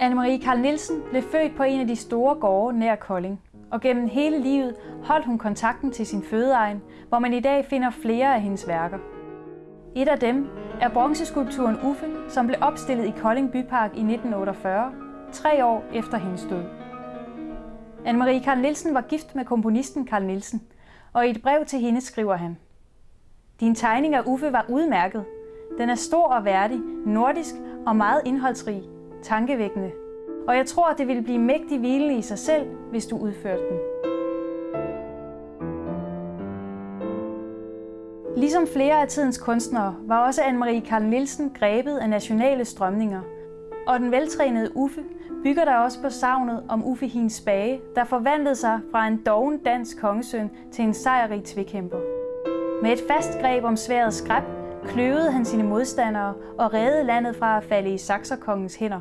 Anne-Marie Karl Nielsen blev født på en af de store gårde nær Kolding, og gennem hele livet holdt hun kontakten til sin fødeegn, hvor man i dag finder flere af hendes værker. Et af dem er bronzeskulpturen Uffe, som blev opstillet i Kolding Bypark i 1948, tre år efter hendes død. Anne-Marie Karl Nielsen var gift med komponisten Karl Nielsen, og i et brev til hende skriver han Din tegning af Uffe var udmærket. Den er stor og værdig, nordisk og meget indholdsrig, tankevækkende. Og jeg tror, det ville blive mægtig hvilende i sig selv, hvis du udførte den. Ligesom flere af tidens kunstnere var også Anne-Marie Karl Nielsen grebet af nationale strømninger. Og den veltrænede Uffe bygger der også på savnet om Uffe Hins Spage, der forvandlede sig fra en doven dansk kongesøn til en sejrrig tvikæmper. Med et fast greb om sværet skræb kløvede han sine modstandere og reddede landet fra at falde i Saxerkongens hænder.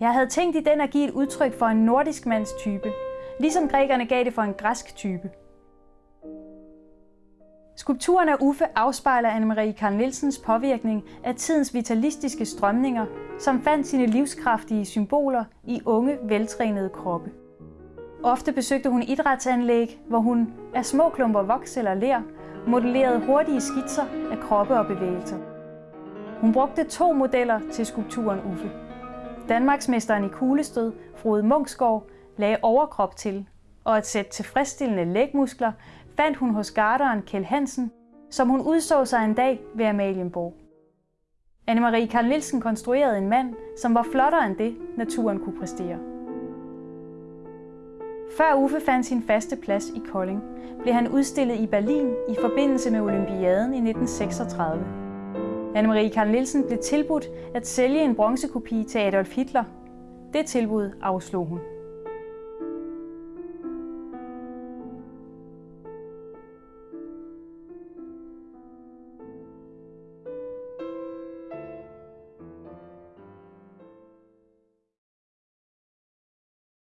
Jeg havde tænkt i den at give et udtryk for en nordisk mands type, ligesom grækerne gav det for en græsk type. Skulpturen af Uffe afspejler Anne-Marie Karl Nielsens påvirkning af tidens vitalistiske strømninger, som fandt sine livskraftige symboler i unge, veltrænede kroppe. Ofte besøgte hun idrætsanlæg, hvor hun af små klumper voks eller ler modellerede hurtige skitser af kroppe og bevægelser. Hun brugte to modeller til skulpturen Uffe. Danmarksmesteren i kuglestød, Frode Munksgaard, lagde overkrop til, og et sæt tilfredsstillende lægmuskler fandt hun hos garderen Kjell Hansen, som hun udså sig en dag ved Amalienborg. Anne-Marie Karl Nielsen konstruerede en mand, som var flottere end det, naturen kunne præstere. Før Uffe fandt sin faste plads i Kolding, blev han udstillet i Berlin i forbindelse med Olympiaden i 1936. Anne-Marie Karl Nielsen blev tilbudt at sælge en bronzekopi til Adolf Hitler. Det tilbud afslog hun.